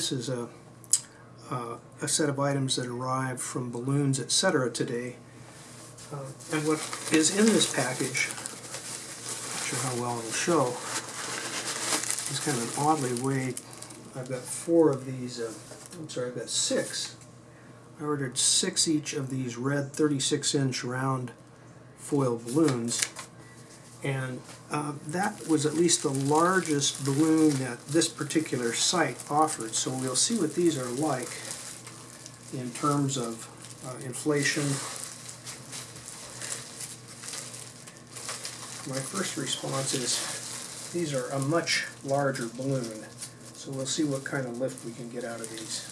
This is a, uh, a set of items that arrived from balloons, etc. today. Uh, and what is in this package, not sure how well it'll show, is kind of an oddly weighed. I've got four of these, uh, I'm sorry, I've got six. I ordered six each of these red 36 inch round foil balloons. And uh, that was at least the largest balloon that this particular site offered. So we'll see what these are like in terms of uh, inflation. My first response is these are a much larger balloon. So we'll see what kind of lift we can get out of these.